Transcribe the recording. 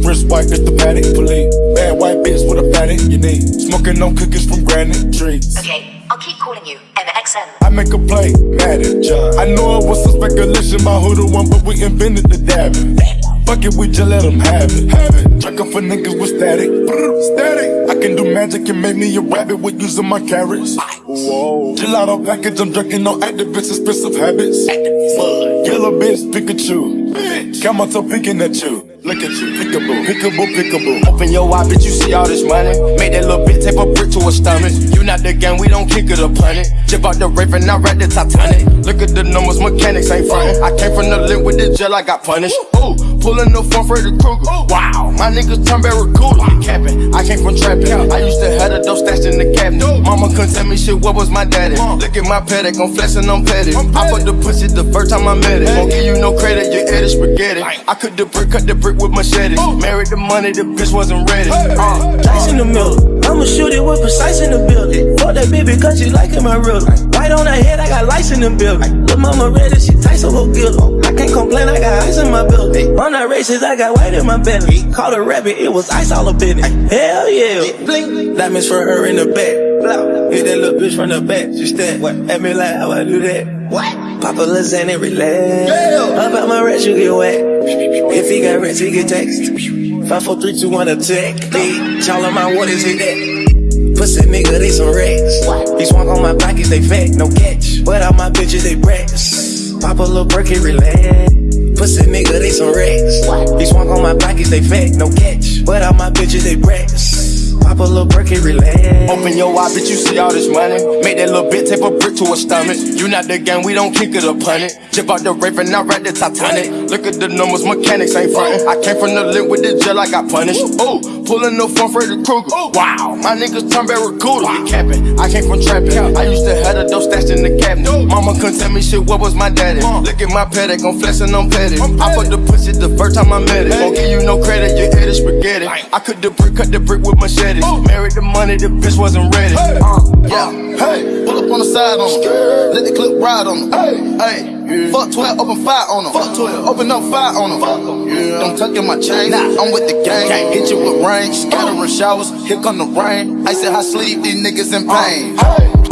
Wrist white, it's the Patek. Police. Bad white bitch with a fatty. You need smoking on cookies from granite trees. Okay, I'll keep calling you. MXN. I make a play, manager. I know it was some speculation about who the one, but we invented the dabbing. Fuck it, we just let them have it. Have it. Truckin' for niggas with static. Static. Can do magic and make me a rabbit with using my carrots. Whoa. Gelato package, I'm drinking on Actavis expensive habits. Yellow bitch, Pikachu. Come on, so picking at you. Look at you, pickable, pickable, pickable. Open your eye, bitch, you see all this money. Make that little bitch tape a brick to her stomach. You not the gang, we don't kick it or punt it. Jib out the Raven, I ride the Titanic. Look at the numbers, mechanics ain't frontin'. I came from the limp with the gel, I got punished. Ooh, pulling the phone the Krueger. Wow, my niggas turn barracuda. Capping, came from trapping. I used to have the dope stashed in the cabinet. Mama couldn't tell me shit, what was my daddy? Look at my Patek, I'm flexing, I'm petty. I put the pussy the first time I met it. Won't give you no credit, you ate spaghetti. I could the brick, cut the brick with machetes. Married the money, the bitch wasn't ready. Uh, Dice in the middle. I'ma shoot it with precise in the building. Fuck that baby, cause she liking my rhythm. Right on her head, I got lights in the building. Lil' mama ready, she tight, so go get her. I I got ice in my building. On that races, I got white in my belly. Caught a rabbit, it was ice all up in it. Hell yeah. Blink. Diamonds for her in the back. Hit that little bitch from the back. She stare at me like how I do that. What? Papa lasagna, and relax. Up out my rest, you get wet. If he got rest, he get text. Five, four, three, two, one, attack. Bitch, all of my waters hit that. Pussy nigga, they some racks. These swung on my pockets, they fat, no catch. But all my bitches, they brats. Pop a little perky, relax. Pussy nigga, they some racks. These swung on my pockets, they fat, no catch. But my bitches, they brats. Pop a little perky, relax. Open your eye, bitch, you see all this money. Make that little bitch tape a brick to her stomach. You not the gang, we don't kick it or punt it. Out the Raven, I ride the Titanic. Look at the numbers, mechanics ain't frontin'. I came from the limp with the gel, I got punished. Ooh, pulling the phone Freddy Krueger. Wow, my niggas turn barracuda. We capping, I came from trapping. I used to have the dope stashed in the cabinet. Mama couldn't tell me shit, what was my daddy? Uh. Look at my Patek, I'm flexing, I'm petty. I put the pussy the first time I met it. Won't give you no credit, you ate spaghetti. I could the brick, cut the brick with machetes. Married the money, the bitch wasn't ready. Uh, Yeah, hey, pull up on the side on them. Let the clip ride on them. Hey, hey fuck 12, open fire on them. Fuck 12, open up fire on them. Yeah. Don't tuck in my chain. I'm with the gang. Hit you with rain, scattering showers. Here come the rain. I said, I sleep, these niggas in pain.